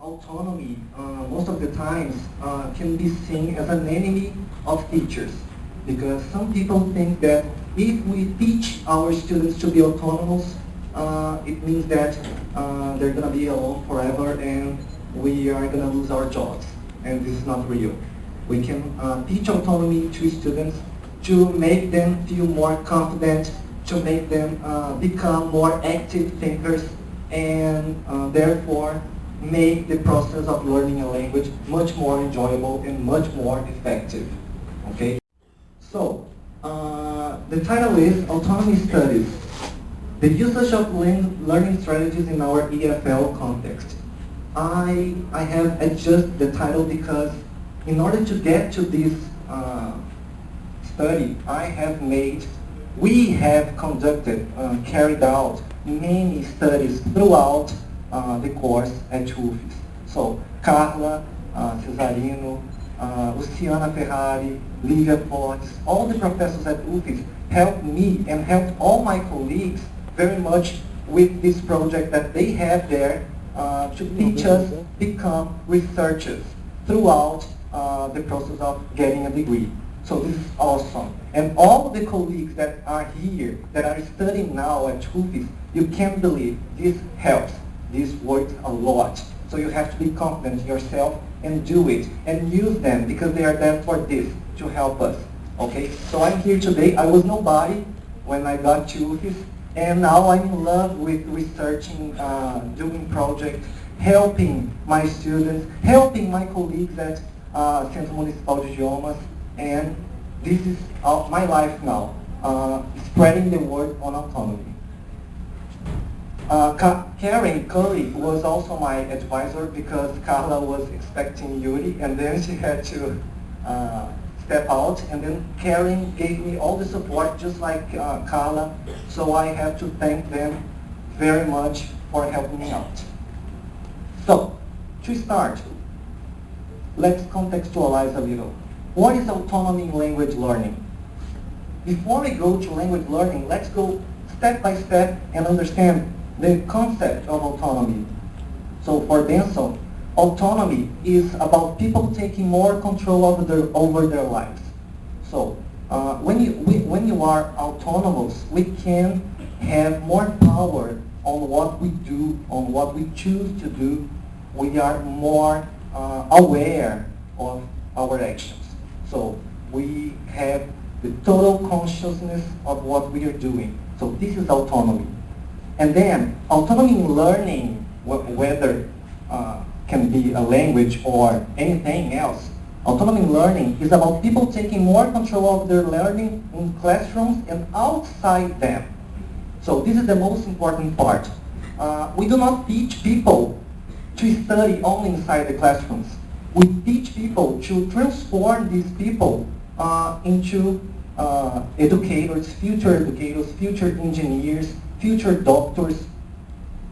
autonomy, uh, most of the times, uh, can be seen as an enemy of teachers. Because some people think that if we teach our students to be autonomous, uh, it means that uh, they're going to be alone forever and we are going to lose our jobs. And this is not real. We can uh, teach autonomy to students to make them feel more confident, to make them uh, become more active thinkers, and therefore make the process of learning a language much more enjoyable and much more effective. Okay? So, uh, the title is Autonomy Studies, the usage of learning strategies in our EFL context. I, I have adjusted the title because in order to get to this uh, study, I have made, we have conducted, uh, carried out many studies throughout the course at UFES. So Carla, uh, Cesarino, uh, Luciana Ferrari, Livia Fortes, all the professors at UFES helped me and helped all my colleagues very much with this project that they have there uh, to teach us become researchers throughout uh, the process of getting a degree. So this is awesome. And all the colleagues that are here, that are studying now at UFES, you can't believe this helps. This works a lot. So you have to be confident in yourself and do it. And use them because they are there for this, to help us. Okay? So I'm here today. I was nobody when I got to UFES. And now I'm in love with researching, uh, doing projects, helping my students, helping my colleagues at uh, Centro Municipal de Idiomas, and this is uh, my life now, uh, spreading the word on autonomy. Uh, Karen Curry was also my advisor because Carla was expecting Yuri and then she had to uh, step out and then Karen gave me all the support just like uh, Carla so I have to thank them very much for helping me out. So, to start, let's contextualize a little. What is autonomy in language learning? Before we go to language learning, let's go step by step and understand the concept of autonomy. So for Benson, autonomy is about people taking more control over their, over their lives. So uh, when, you, we, when you are autonomous, we can have more power on what we do, on what we choose to do. We are more uh, aware of our actions. So we have the total consciousness of what we are doing. So this is autonomy. And then autonomy in learning, whether uh, can be a language or anything else, autonomy in learning is about people taking more control of their learning in classrooms and outside them. So this is the most important part. Uh, we do not teach people to study only inside the classrooms. We teach people to transform these people uh, into uh, educators, future educators, future engineers, future doctors,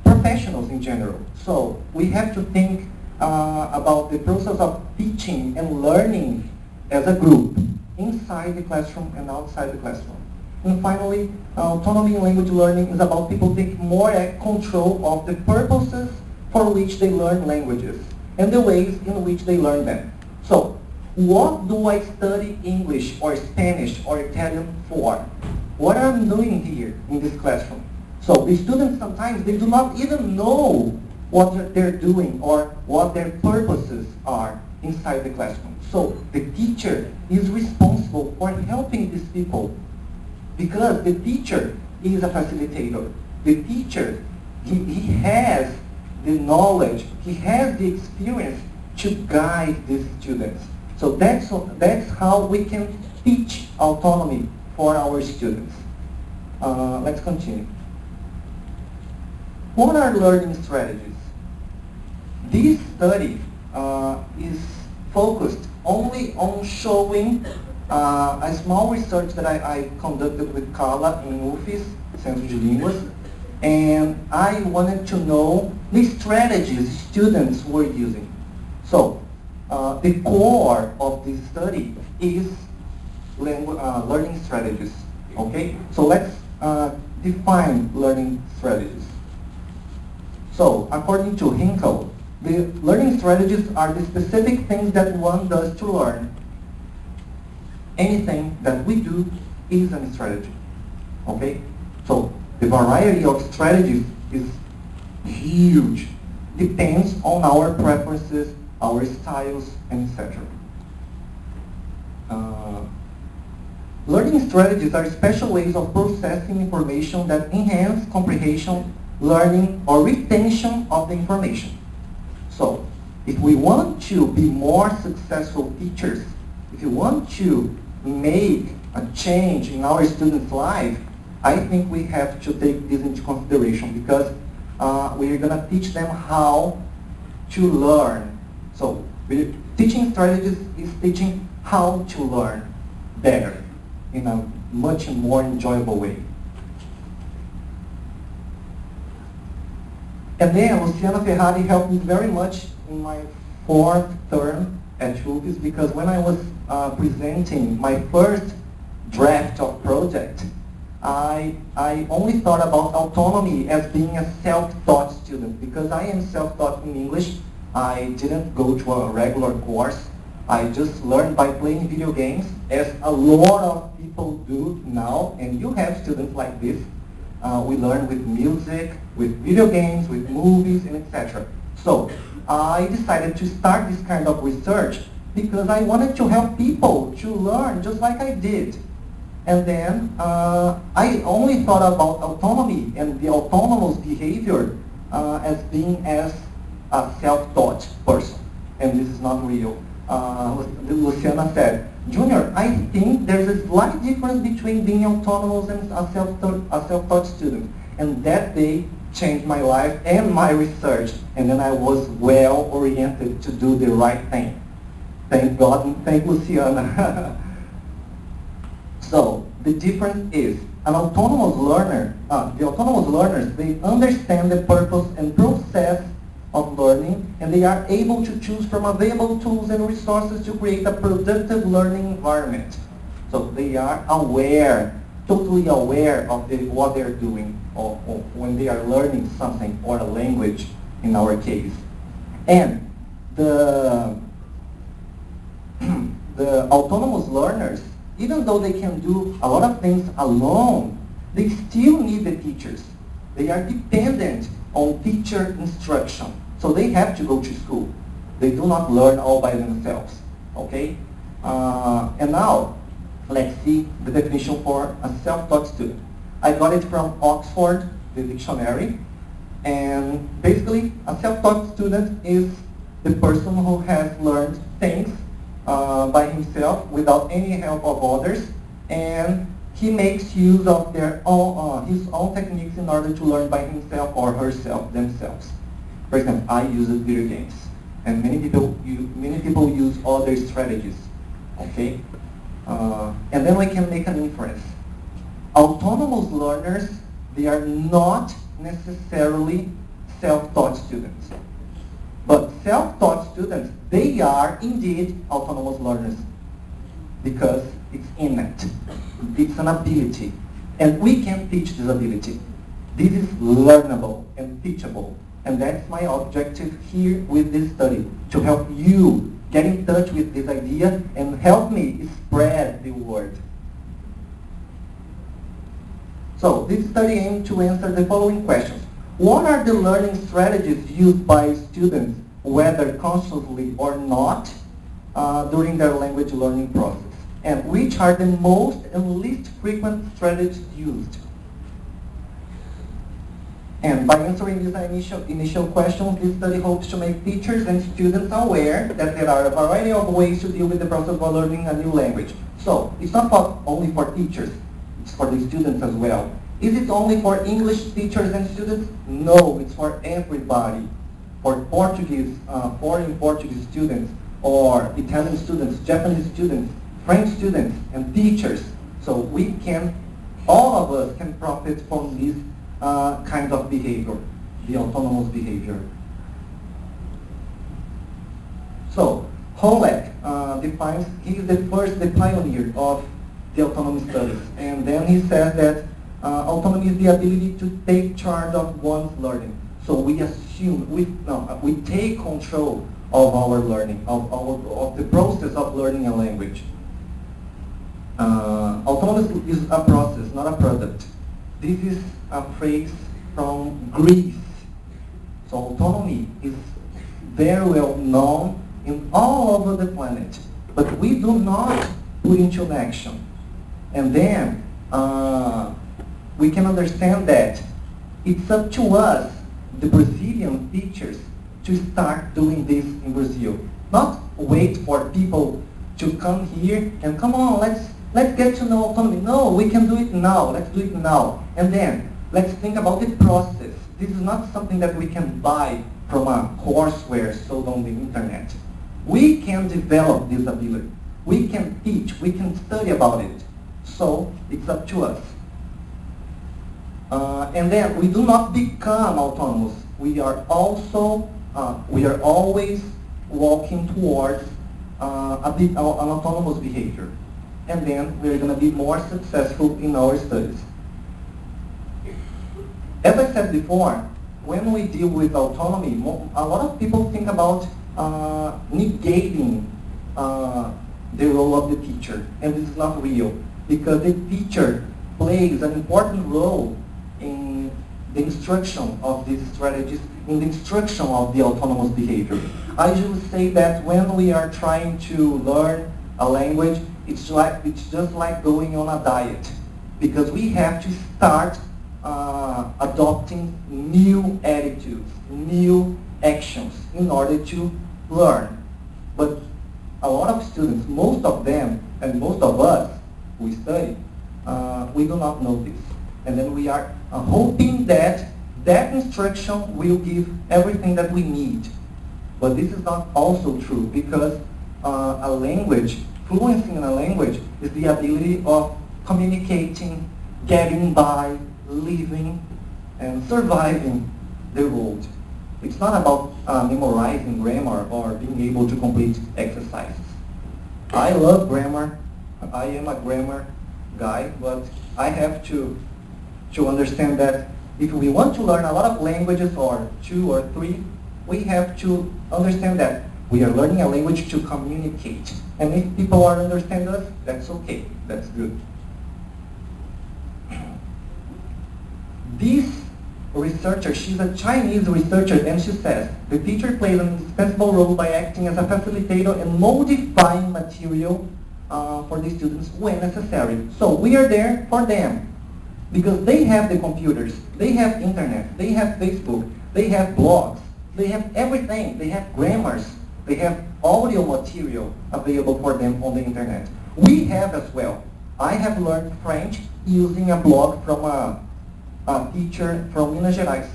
professionals in general. So we have to think uh, about the process of teaching and learning as a group inside the classroom and outside the classroom. And finally, autonomy in language learning is about people taking more control of the purposes for which they learn languages and the ways in which they learn them. So, what do I study English or Spanish or Italian for? What am I doing here in this classroom? So the students sometimes, they do not even know what they're doing or what their purposes are inside the classroom. So the teacher is responsible for helping these people because the teacher is a facilitator. The teacher, he, he has the knowledge, he has the experience to guide these students. So that's, that's how we can teach autonomy for our students. Uh, let's continue. What are learning strategies? This study uh, is focused only on showing uh, a small research that I, I, conducted with Carla in UFES, Centro de Línguas, and I wanted to know the strategies students were using. So uh, the core of this study is uh, learning strategies. Okay, so let's uh, define learning strategies. So according to Hinkle, the learning strategies are the specific things that one does to learn. Anything that we do is a strategy. Okay? So the variety of strategies is huge. Depends on our preferences, our styles, etc. Uh, learning strategies are special ways of processing information that enhance comprehension, learning, or retention of the information. So, if we want to be more successful teachers, if you want to make a change in our students' life, I think we have to take this into consideration because uh, we're going to teach them how to learn. So teaching strategies is teaching how to learn better in a much more enjoyable way. And then Luciana Ferrari helped me very much in my fourth term at UFES because when I was uh, presenting my first draft of project, I, I only thought about autonomy as being a self-taught student because I am self-taught in English. I didn't go to a regular course. I just learned by playing video games as a lot of people do now and you have students like this. Uh, we learn with music, with video games, with movies and etc. So I decided to start this kind of research because I wanted to help people to learn just like I did. And then uh, I only thought about autonomy and the autonomous behavior uh, as being as a self-taught person. And this is not real. Uh, Luciana said, Junior, I think there's a slight difference between being autonomous and a self-taught, self-taught student. And that day changed my life and my research. And then I was well oriented to do the right thing. Thank God and thank Luciana. So the difference is an autonomous learner, uh, the autonomous learners, they understand the purpose and process of learning and they are able to choose from available tools and resources to create a productive learning environment. So they are aware, totally aware of the, what they're doing or, or when they are learning something or a language in our case. And the, the autonomous learners even though they can do a lot of things alone, they still need the teachers. They are dependent on teacher instruction. So they have to go to school. They do not learn all by themselves. Okay? Uh, and now, let's see the definition for a self-taught student. I got it from Oxford, the dictionary. And basically, a self-taught student is the person who has learned things uh, by himself without any help of others and he makes use of their own, uh, his own techniques in order to learn by himself or herself themselves. For example, I use video games and many people, use, many people use other strategies. Okay? Uh, and then we can make an inference. Autonomous learners, they are not necessarily self-taught students. But self-taught students, they are indeed autonomous learners because it's innate. It's an ability. And we can teach this ability. This is learnable and teachable. And that's my objective here with this study, to help you get in touch with this idea and help me spread the word. So this study aimed to answer the following questions. What are the learning strategies used by students, whether consciously or not, uh, during their language learning process? And which are the most and least frequent strategies used? And by answering these initial, initial questions, this study hopes to make teachers and students aware that there are a variety of ways to deal with the process of learning a new language. So, it's not for, only for teachers, it's for the students as well. Is it only for English teachers and students? No, it's for everybody. For Portuguese, uh, foreign Portuguese students, or Italian students, Japanese students, French students, and teachers. So we can, all of us can profit from this uh, kind of behavior, the autonomous behavior. So, Holec uh, defines, he is the first, the pioneer of the autonomous studies. And then he says that uh, autonomy is the ability to take charge of one's learning. So we assume, we, no, we take control of our learning, of, our, of the process of learning a language. Uh, autonomous is a process. This is a phrase from Greece. So autonomy is very well known in all over the planet, but we do not put into action. And then uh, we can understand that it's up to us, the Brazilian teachers, to start doing this in Brazil. Not wait for people to come here and come on, let's let's get to know autonomy. No, we can do it now. Let's do it now. And then let's think about the process. This is not something that we can buy from a courseware sold on the internet. We can develop this ability. We can teach. We can study about it. So it's up to us. Uh, and then we do not become autonomous. We are also, uh, we are always walking towards uh, a bit, uh, an autonomous behavior. And then we're going to be more successful in our studies. As I said before, when we deal with autonomy, a lot of people think about uh, negating uh, the role of the teacher, and this is not real because the teacher plays an important role in the instruction of these strategies, in the instruction of the autonomous behavior. I usually say that when we are trying to learn a language, it's, like, it's just like going on a diet because we have to start uh, adopting new attitudes, new actions in order to learn. But a lot of students, most of them, and most of us who study, uh, we do not know this. And then we are uh, hoping that that instruction will give everything that we need. But this is not also true because uh, a language, fluency in a language is the ability of communicating, getting by, living, and surviving the world. It's not about uh, memorizing grammar or being able to complete exercises. I love grammar. I am a grammar guy, but I have to, to understand that if we want to learn a lot of languages or two or three, we have to understand that we are learning a language to communicate. And if people are understand us, that's okay. That's good. This researcher, she's a Chinese researcher, and she says, the teacher plays an indispensable role by acting as a facilitator and modifying material uh, for the students when necessary. So we are there for them because they have the computers, they have internet, they have Facebook, they have blogs, they have everything, they have grammars, they have audio material available for them on the internet. We have as well. I have learned French using a blog from a a teacher from Minas Gerais.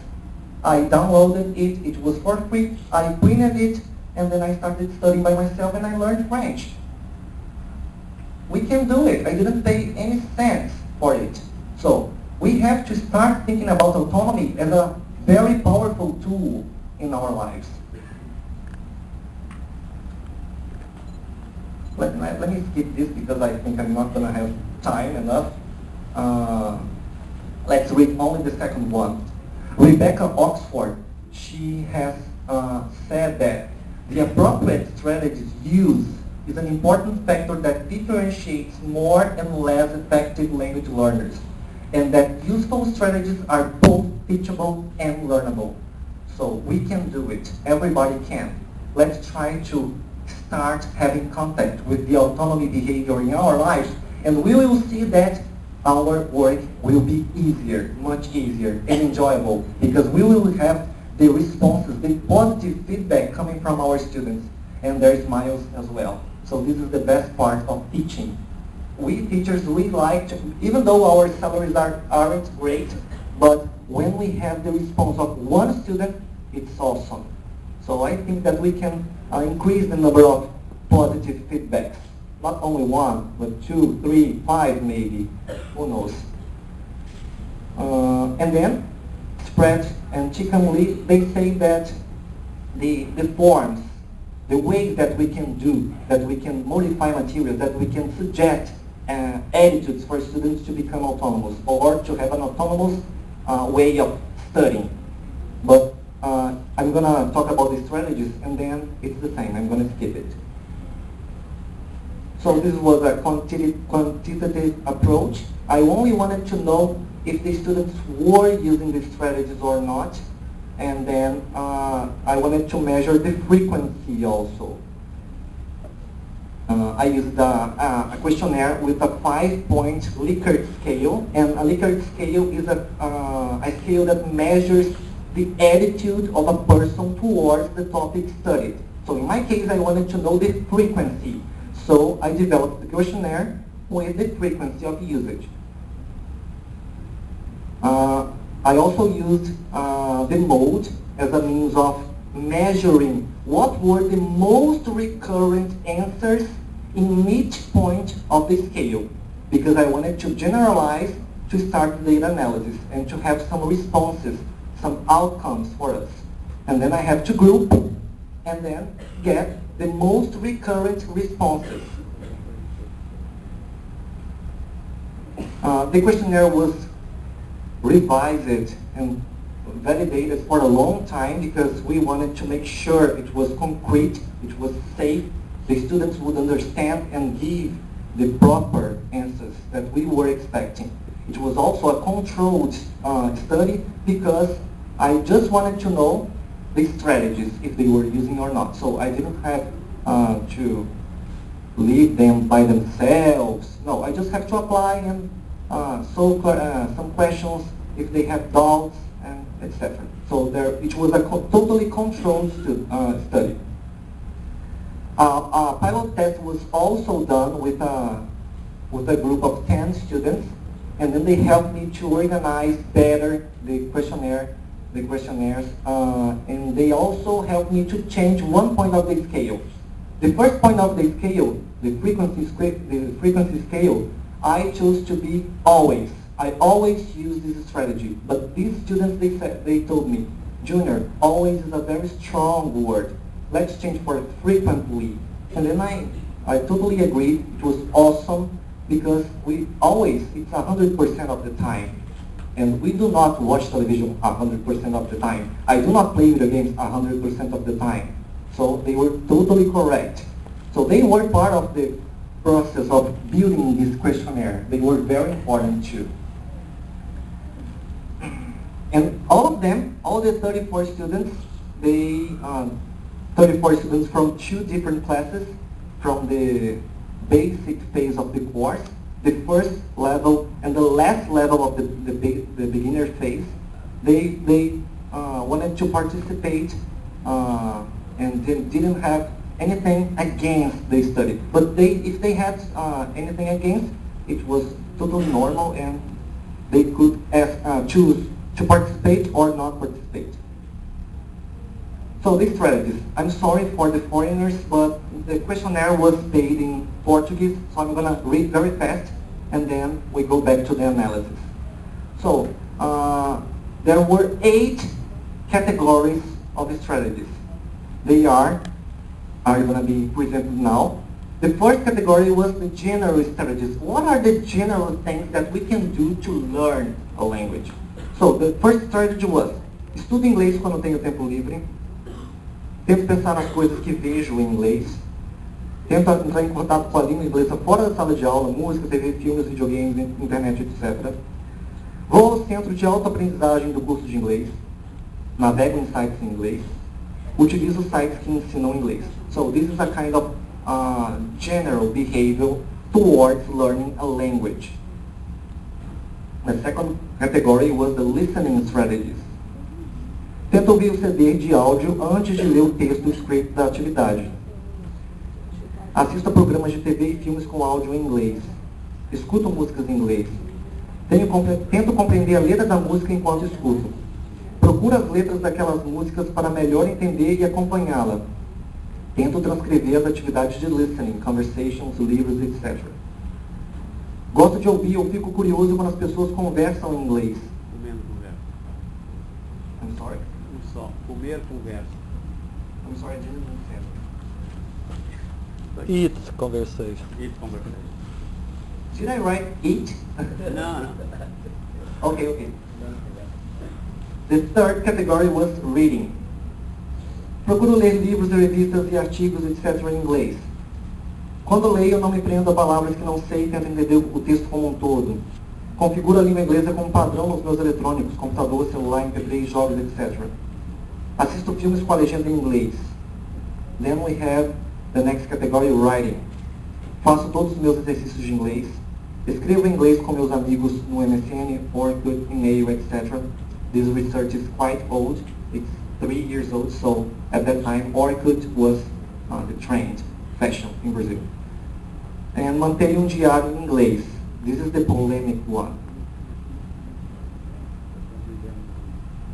I downloaded it, it was for free, I printed it, and then I started studying by myself and I learned French. We can do it. I didn't pay any cents for it. So we have to start thinking about autonomy as a very powerful tool in our lives. Let, let, let me skip this because I think I'm not going to have time enough. Uh, Let's read only the second one. Rebecca Oxford, she has uh, said that the appropriate strategies used is an important factor that differentiates more and less effective language learners, and that useful strategies are both teachable and learnable. So we can do it. Everybody can. Let's try to start having contact with the autonomy behavior in our lives, and we will see that our work will be easier, much easier and enjoyable because we will have the responses, the positive feedback coming from our students and their smiles as well. So this is the best part of teaching. We teachers, we like to, even though our salaries are, aren't great, but when we have the response of one student, it's awesome. So I think that we can uh, increase the number of positive feedbacks not only one, but two, three, five maybe, who knows. Uh, and then, spread and chicken leaf, they say that the, the forms, the ways that we can do, that we can modify materials, that we can suggest uh, attitudes for students to become autonomous or to have an autonomous uh, way of studying. But I'm gonna talk about the strategies and then it's the same. I'm gonna skip it. So this was a quantitative, quantitative approach. I only wanted to know if the students were using these strategies or not. And then uh, I wanted to measure the frequency also. Uh, I used a, a, questionnaire with a five-point Likert scale, and a Likert scale is a, uh, a scale that measures the attitude of a person towards the topic studied. So in my case, I wanted to know the frequency. So I developed the questionnaire with the frequency of usage. Uh, I also used uh, the mode as a means of measuring what were the most recurrent answers in each point of the scale because I wanted to generalize to start data analysis and to have some responses, some outcomes for us. And then I have to group and then get the most recurrent responses. Uh, the questionnaire was revised and validated for a long time because we wanted to make sure it was concrete, it was safe, the students would understand and give the proper answers that we were expecting. It was also a controlled uh, study because I just wanted to know the strategies, if they were using or not. So I didn't have uh, to leave them by themselves. No, I just have to apply and uh, solve uh, some questions if they have doubts and etc. So there, it was a co totally controlled uh, study. Uh, a pilot test was also done with a, with a group of 10 students, and then they helped me to organize better the questionnaire, the questionnaires, uh, and they also helped me to change one point of the scale. The first point of the scale, the frequency, the frequency scale, I chose to be always. I always use this strategy. But these students, they, said, they told me, Junior, always is a very strong word. Let's change for frequently. And then I, I totally agreed. It was awesome because we always, it's 100% of the time. And we do not watch television 100% of the time. I do not play video games 100% of the time. So they were totally correct. So they were part of the process of building this questionnaire. They were very important too. And all of them, all the 34 students, they, um, 34 students from two different classes, from the basic phase of the course, the first level and the last level of the, the, the beginner phase, they, they uh, wanted to participate uh, and they didn't have anything against the study. But they, if they had uh, anything against, it was totally normal and they could ask, uh, choose to participate or not participate. So these strategies. I'm sorry for the foreigners, but the questionnaire was paid in Portuguese, so I'm going to read very fast, and then we go back to the analysis. So uh, there were eight categories of strategies. They are, are going to be presented now. The first category was the general strategies. What are the general things that we can do to learn a language? So, the first strategy was, estudo inglês quando tenho tempo livre, tento pensar nas coisas que vejo em inglês, tento entrar em contato com a língua inglesa fora da sala de aula, música, TV, filmes, videogames, internet, etc. Vou ao centro de autoaprendizagem do curso de inglês, navego em sites em inglês, utilizo sites que ensinam inglês. So this is a kind of uh, general behavior towards learning a language. The second category was the listening strategies. Tenta ouvir o CD de áudio antes de ler o texto script da atividade. Assista programas de TV e filmes com áudio em inglês. Escuto músicas em inglês. Tenho, tento compreender a letra da música enquanto escuto. Procuro as letras daquelas músicas para melhor entender e acompanhá-la. Tento transcrever as atividades de listening, conversations, livros, etc. Gosto de ouvir, eu fico curioso quando as pessoas conversam em inglês. I'm sorry? Só. Comer conversa. I'm sorry, I didn't understand. Eat conversation. Eat conversation. Did I write eat? Não, não. okay, okay. The third category was reading. Procuro ler livros, revistas e artigos, etc. em inglês. Quando leio, não me prendo a palavras que não sei e tento entender o texto como um todo. Configuro a língua inglesa como padrão nos meus eletrônicos, computador, celular, MP3, jogos, etc. Assisto filmes com a legenda em inglês. Then we have the next category, writing. Faço todos os meus exercícios de inglês. Escrevo em inglês com meus amigos no MSN, Orkut, e-mail, etc. This research is quite old. It's three years old, so at that time Orkut was uh, the trend fashion in Brazil. And mantenho um diário em inglês. This is the polemic one.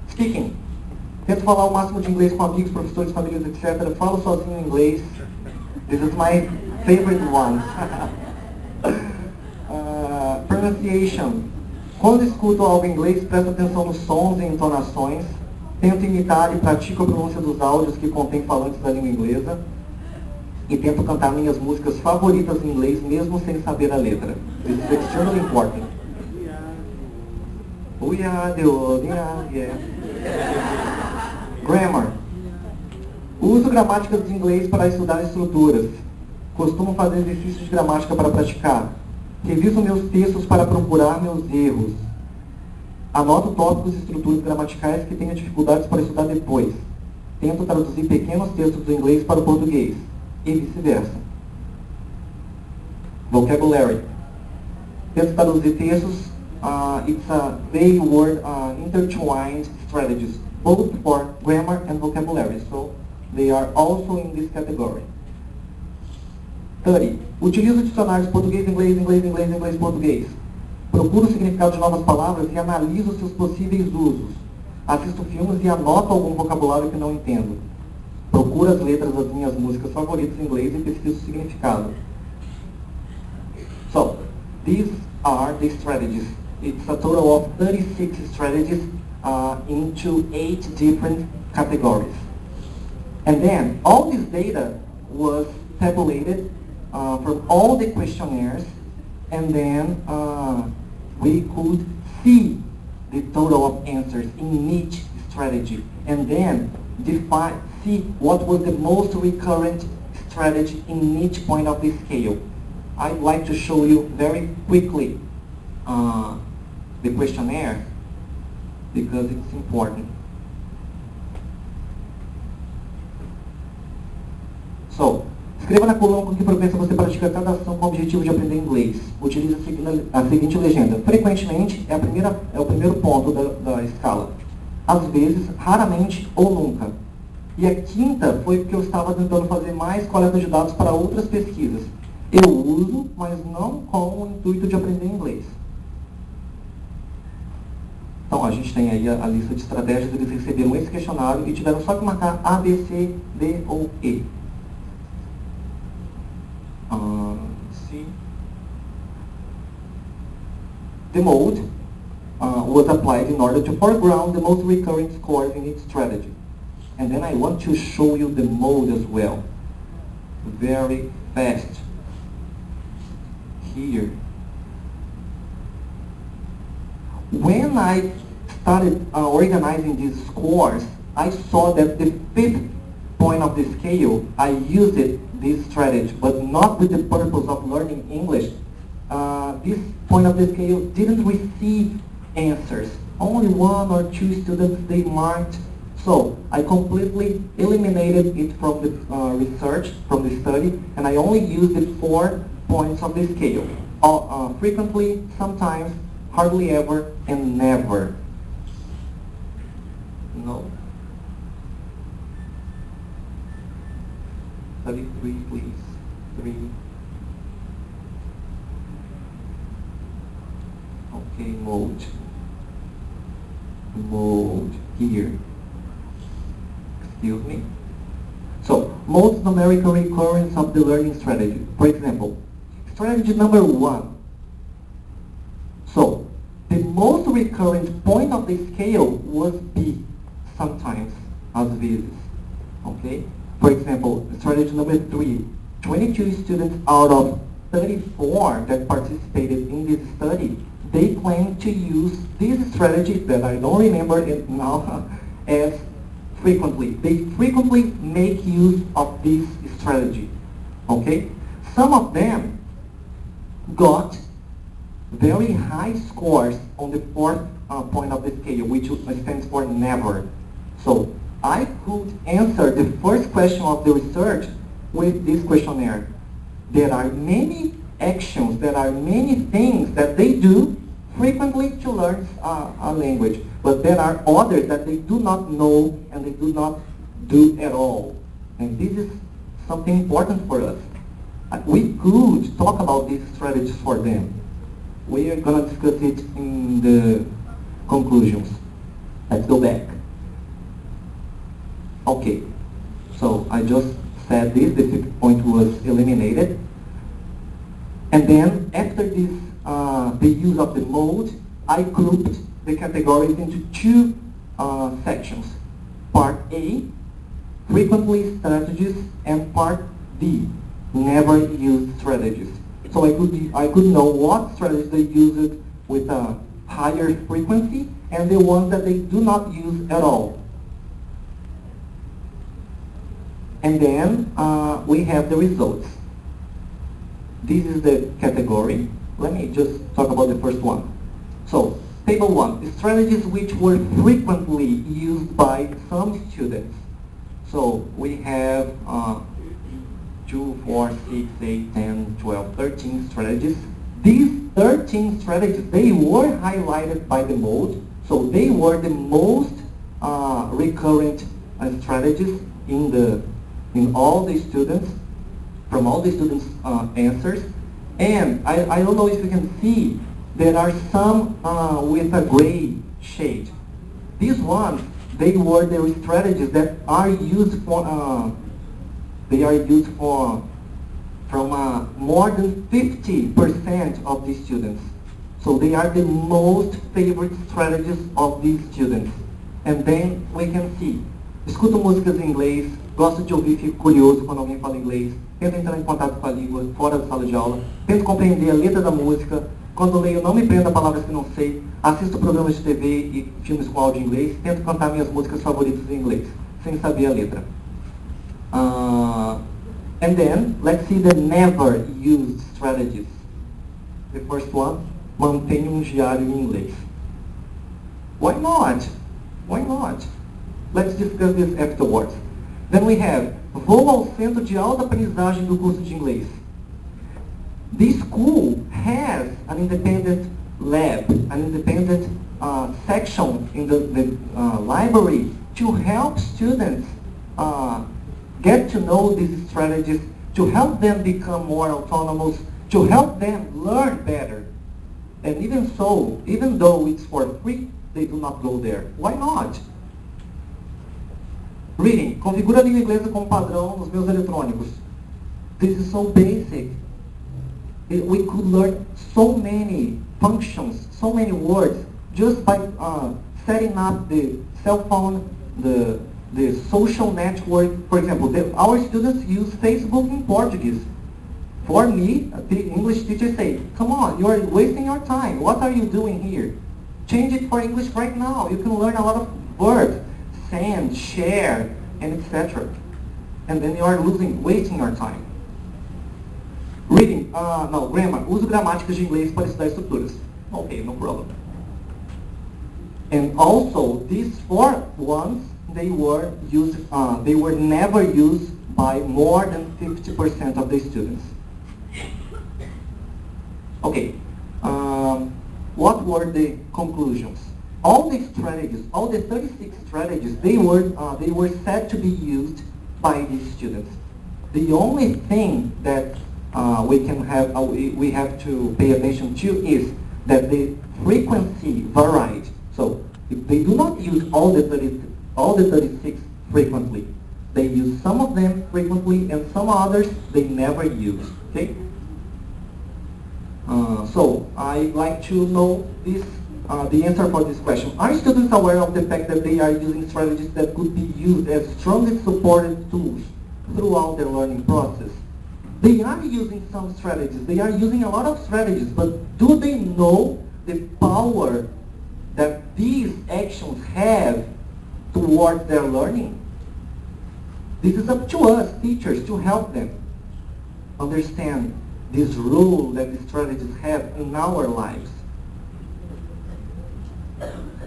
Speaking. Tento falar o máximo de inglês com amigos, professores, famílias, etc. Falo sozinho em inglês. This is my favorite one. uh, pronunciation. Quando escuto algo em inglês, presto atenção nos sons e entonações. Tento imitar e pratico a pronúncia dos áudios que contêm falantes da língua inglesa. E tento cantar minhas músicas favoritas em inglês, mesmo sem saber a letra. This is extremely important. We are the yeah, yeah. Grammar. Uso gramáticas de inglês para estudar estruturas. Costumo fazer exercícios de gramática para praticar. Reviso meus textos para procurar meus erros. Anoto tópicos e estruturas gramaticais que tenho dificuldades para estudar depois. Tento traduzir pequenos textos do inglês para o português. E vice-versa. Vocabulary. Tento traduzir textos. Uh, it's a vague word uh, intertwined strategies, both for grammar and vocabulary. So they are also in this category. 30. Utilizo dicionários português, inglês, inglês, inglês, inglês, português. Procuro o significado de novas palavras e analiso seus possíveis usos. Assisto filmes e anoto algum vocabulário que não entendo. Procuro as letras das minhas músicas favoritas em inglês e pesquiso o significado. So, these are the strategies. It's a total of 36 strategies uh, into eight different categories. And then, all this data was tabulated uh, from all the questionnaires, and then uh, we could see the total of answers in each strategy, and then define, see what was the most recurrent strategy in each point of the scale. I'd like to show you very quickly uh, the questionnaire because it's important. So, escreva na coluna com que frequência você pratica cada ação com o objetivo de aprender inglês. Utilize a seguinte, legenda. Frequentemente é, primeira, é o primeiro ponto da, da escala. Às vezes, raramente ou nunca. E a quinta foi porque eu estava tentando fazer mais coleta de dados para outras pesquisas. Eu uso, mas não com o intuito de aprender inglês. Então, a gente tem aí a, a lista de estratégias, eles receberam esse questionário e tiveram só que marcar A, B, C, D ou E. Uh, C. The mode uh, was applied in order to foreground the most recurring scores in each strategy. And then I want to show you the mode as well. Very fast. Here. When I started uh, organizing these scores, I saw that the fifth point of the scale, I used it, this strategy, but not with the purpose of learning English. Uh, this point of the scale didn't receive answers. Only one or two students, they marked. So I completely eliminated it from the uh, research, from the study, and I only used the four points of the scale. Uh, frequently, sometimes, hardly ever, and never. No. 33, please. 3. Okay, mode. Mode here. Excuse me. So, most numerical recurrence of the learning strategy. For example, strategy number one. So, recurrent point of the scale was B, sometimes as vezes. Okay? For example, strategy number three, 22 students out of 34 that participated in this study, they claim to use this strategy that I don't remember it now as frequently. They frequently make use of this strategy. Okay? Some of them got very high scores on the fourth uh, point of the scale, which stands for never. So I could answer the first question of the research with this questionnaire. There are many actions, there are many things that they do frequently to learn uh, a language, but there are others that they do not know and they do not do at all. And this is something important for us. Uh, we could talk about these strategies for them. We are going to discuss it in the conclusions. Let's go back. Okay, so I just said this, the fifth point was eliminated. And then after this, uh, the use of the mode, I grouped the categories into two uh, sections. Part A, frequently strategies, and part B, never used strategies. So I could, I could know what strategies they use it with a higher frequency and the ones that they do not use at all. And then uh, we have the results. This is the category. Let me just talk about the first one. So, table one, strategies which were frequently used by some students. So, we have uh, 2, 4, 6, 8, 10, 12, 13 strategies. These 13 strategies, they were highlighted by the mode, so they were the most uh, recurrent uh, strategies in the in all the students, from all the students' uh, answers. And I, I don't know if you can see, there are some uh, with a gray shade. These ones, they were the strategies that are used for, uh, they are used for, from uh, more than 50% of the students. So they are the most favorite strategies of these students. And then we can see, escuto músicas em inglês, gosto de ouvir, fico curioso quando alguém fala inglês, tento entrar em contato com a língua fora da sala de aula, tento compreender a letra da música, quando leio não me prendo a palavras que não sei, assisto programas de TV e filmes com áudio em inglês, tento cantar minhas músicas favoritas em inglês, sem saber a letra. Uh, and then, let's see the never used strategies. The first one, mantenha um diário em inglês. Why not? Why not? Let's discuss this afterwards. Then we have, vou ao centro de alta aprendizagem do curso de inglês. This school has an independent lab, an independent uh, section in the, the uh, library to help students uh, get to know these strategies, to help them become more autonomous, to help them learn better. And even so, even though it's for free, they do not go there. Why not? Reading. Configura a língua inglesa como padrão nos meus eletrônicos. This is so basic. We could learn so many functions, so many words, just by uh, setting up the cell phone, the, the social network. For example, the, our students use Facebook in Portuguese. For me, the English teacher say, come on, you are wasting your time. What are you doing here? Change it for English right now. You can learn a lot of words send, share, and etc. And then you are losing, wasting your time. Reading, uh, no, grammar. Uso gramáticas de inglês para estudar estruturas. Okay, no problem. And also, these four ones, they were used, uh, they were never used by more than 50% of the students. Okay, um, what were the conclusions? all the strategies, all the 36 strategies, they were, uh, they were said to be used by these students. The only thing that uh, we can have, uh, we, we have to pay attention to is that the frequency varied. So if they do not use all the 30, all the 36 frequently. They use some of them frequently and some others they never use. Okay. Uh, so I'd like to know this uh, the answer for this question. Are students aware of the fact that they are using strategies that could be used as strongly supported tools throughout their learning process? They are using some strategies. They are using a lot of strategies, but do they know the power that these actions have towards their learning. This is up to us, teachers, to help them understand this role that the strategies have in our lives.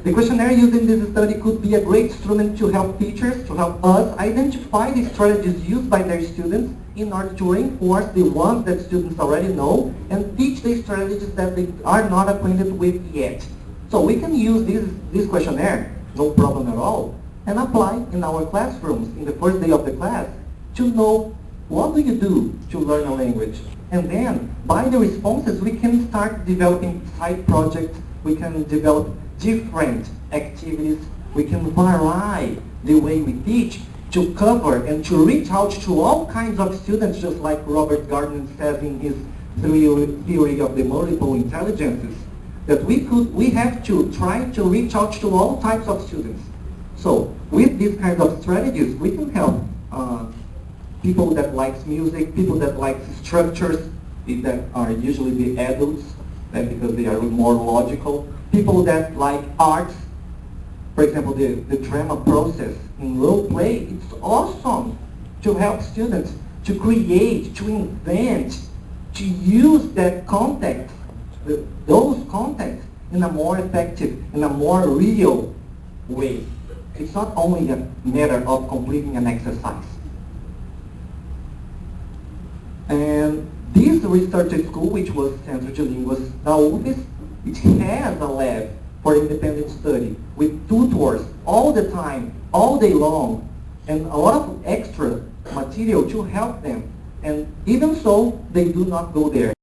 The questionnaire used in this study could be a great instrument to help teachers, to help us identify the strategies used by their students in order to reinforce the ones that students already know and teach the strategies that they are not acquainted with yet. So we can use this, this questionnaire, no problem at all, and apply in our classrooms in the first day of the class to know what do you do to learn a language. And then, by the responses, we can start developing side projects, we can develop different activities, we can vary the way we teach to cover and to reach out to all kinds of students, just like Robert Gardner says in his theory of the multiple intelligences, that we could, we have to try to reach out to all types of students. So, with these kinds of strategies, we can help uh, people that likes music, people that like structures, that are usually the adults, uh, because they are more logical, people that like arts, for example, the, the drama process in role play, it's awesome to help students to create, to invent, to use that context, the, those contexts in a more effective, in a more real way. It's not only a matter of completing an exercise. And this research school, which was Centro de Línguas da UFES, it has a lab for independent study with tutors all the time, all day long, and a lot of extra material to help them. And even so, they do not go there.